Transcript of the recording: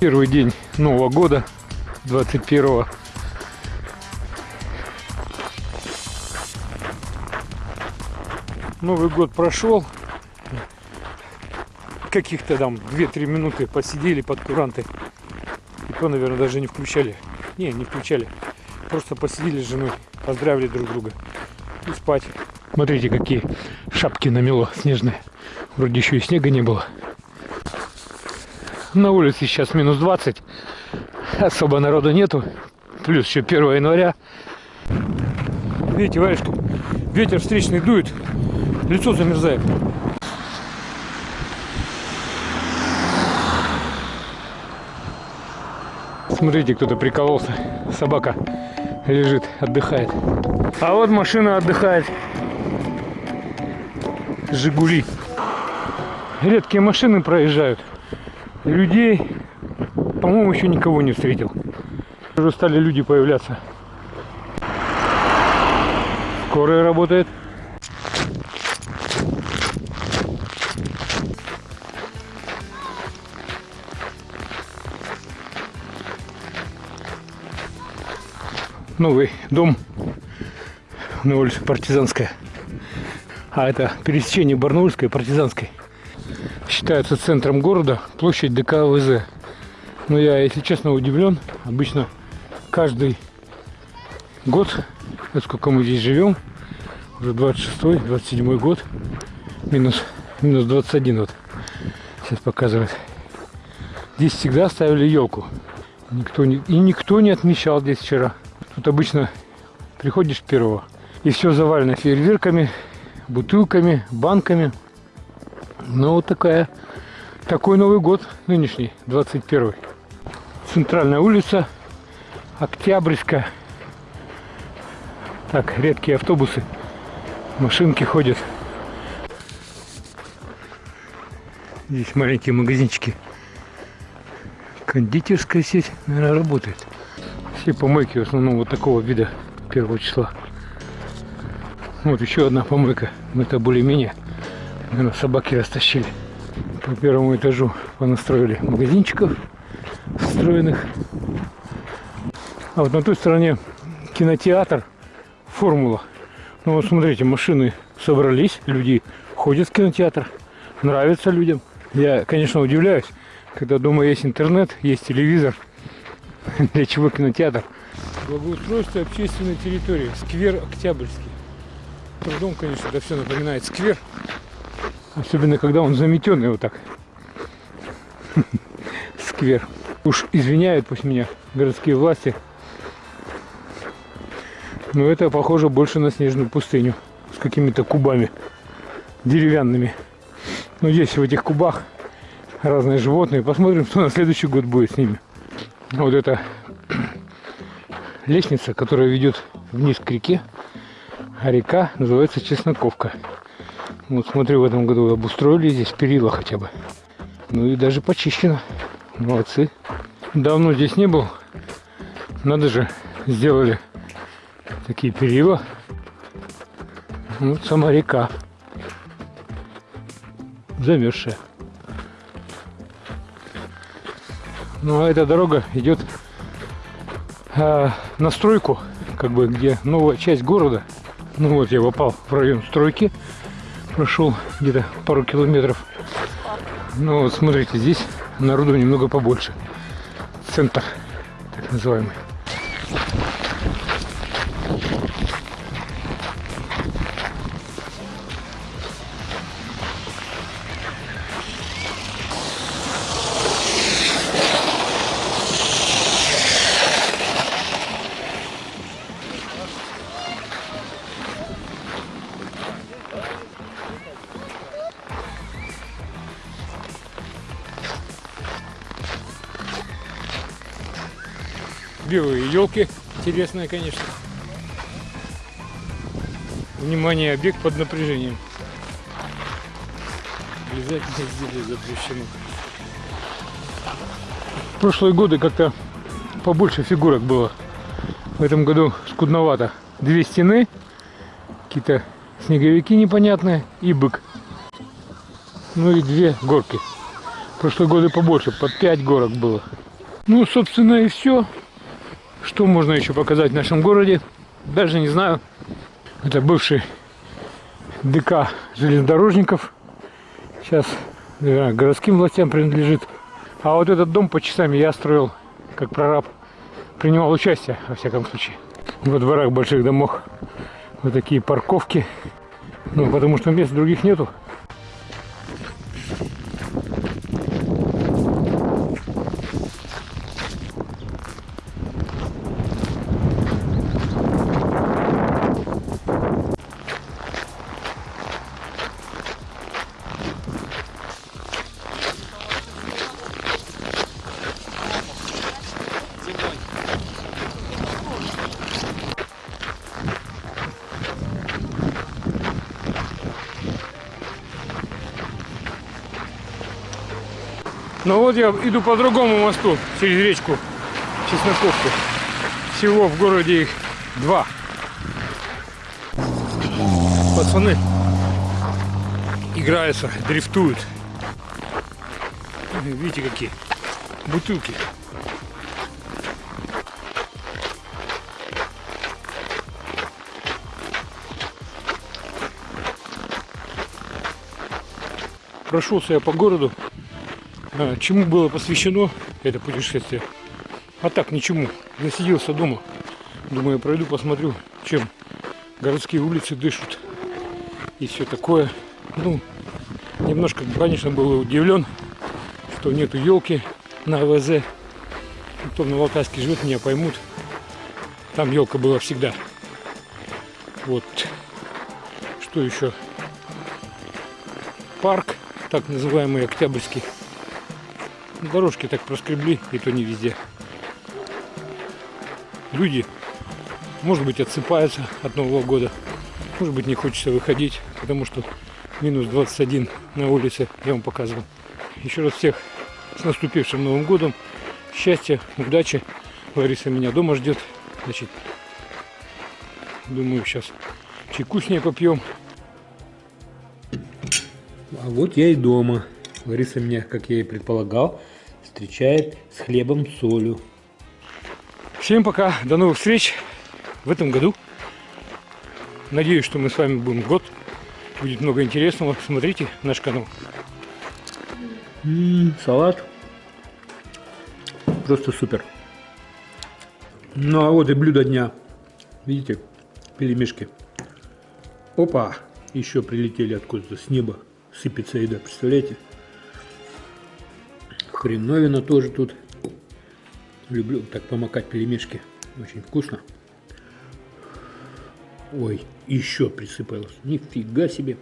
Первый день Нового года, 21 Новый год прошел. Каких-то там 2-3 минуты посидели под куранты. И то, наверное, даже не включали. Не, не включали. Просто посидели с женой, поздравили друг друга. И спать. Смотрите, какие шапки намело снежные. Вроде еще и снега не было. На улице сейчас минус 20. Особо народу нету. Плюс еще 1 января. Видите, варежка, ветер встречный дует. Лицо замерзает. Смотрите, кто-то прикололся. Собака лежит, отдыхает. А вот машина отдыхает. Жигули. Редкие машины проезжают. Людей, по-моему, еще никого не встретил. Уже стали люди появляться. Скорая работает. Новый дом на улице Партизанская. А это пересечение Барнаульской и Партизанской. Считается центром города, площадь ДК ВЗ. Но я, если честно, удивлен. Обычно каждый год, сколько мы здесь живем, уже 26-й, 27 год, минус, минус 21 вот, сейчас показывает. Здесь всегда ставили елку. Никто не, и никто не отмечал здесь вчера. Тут обычно приходишь первого, и все завалено фейерверками, бутылками, банками. Ну, вот такая, такой Новый год нынешний, 21 Центральная улица, Октябрьская. Так, редкие автобусы, машинки ходят. Здесь маленькие магазинчики. Кондитерская сеть, наверное, работает. Все помойки в основном вот такого вида первого числа. Вот еще одна помойка. Это более-менее. Наверное, собаки растащили. По первому этажу понастроили магазинчиков встроенных. А вот на той стороне кинотеатр Формула. Ну вот смотрите, машины собрались, люди ходят в кинотеатр, нравится людям. Я, конечно, удивляюсь, когда дома есть интернет, есть телевизор, для чего кинотеатр? Благоустройство общественной территории. Сквер Октябрьский. Трудом, конечно, это все напоминает сквер. Особенно, когда он заметенный вот так. Сквер. Уж извиняют пусть меня городские власти. Но это похоже больше на снежную пустыню. С какими-то кубами деревянными. Но здесь в этих кубах разные животные. Посмотрим, что на следующий год будет с ними вот эта лестница, которая ведет вниз к реке, а река называется Чесноковка. Вот смотрю, в этом году обустроили здесь перила хотя бы. Ну и даже почищено. Молодцы. Давно здесь не был. Надо же, сделали такие перила. Вот сама река. Замерзшая. Ну а эта дорога идет э, на стройку, как бы где новая часть города. Ну вот я попал в район стройки, прошел где-то пару километров. Ну вот смотрите, здесь народу немного побольше. Центр, так называемый. Белые елки. Интересная, конечно. Внимание, объект под напряжением. Обязательно изделие запрещено. В прошлые годы как-то побольше фигурок было. В этом году скудновато. Две стены, какие-то снеговики непонятные и бык. Ну и две горки. В прошлые годы побольше, под пять горок было. Ну, собственно, и все. Что можно еще показать в нашем городе? Даже не знаю. Это бывший ДК железнодорожников. Сейчас наверное, городским властям принадлежит. А вот этот дом по часам я строил как прораб. Принимал участие, во всяком случае. Во дворах больших домов вот такие парковки. Ну, потому что мест других нету. Ну вот я иду по другому мосту через речку Чесноковку. Всего в городе их два. Пацаны играются, дрифтуют. Видите какие бутылки. Прошелся я по городу чему было посвящено это путешествие? А так, ничему. Засиделся дома. Думаю, пройду, посмотрю, чем городские улицы дышат. И все такое. Ну, немножко, конечно, был удивлен, что нету елки на АВЗ. Кто на Алтайске живет, меня поймут. Там елка была всегда. Вот. Что еще? Парк, так называемый Октябрьский. Дорожки так проскребли, и то не везде. Люди, может быть, отсыпаются от Нового года. Может быть, не хочется выходить, потому что минус 21 на улице, я вам показывал. Еще раз всех с наступившим Новым годом. Счастья, удачи. Лариса меня дома ждет. Значит, думаю, сейчас чайку с ней попьем. А вот я и дома. Лариса меня, как я и предполагал, встречает с хлебом солью. Всем пока, до новых встреч в этом году. Надеюсь, что мы с вами будем год. Будет много интересного. Смотрите наш канал. М -м, салат. Просто супер. Ну а вот и блюдо дня. Видите, перемешки. Опа! Еще прилетели откуда-то с неба. Сыпется еда, представляете? Хреновина тоже тут. Люблю так помакать пельмешки. Очень вкусно. Ой, еще присыпалось. Нифига себе.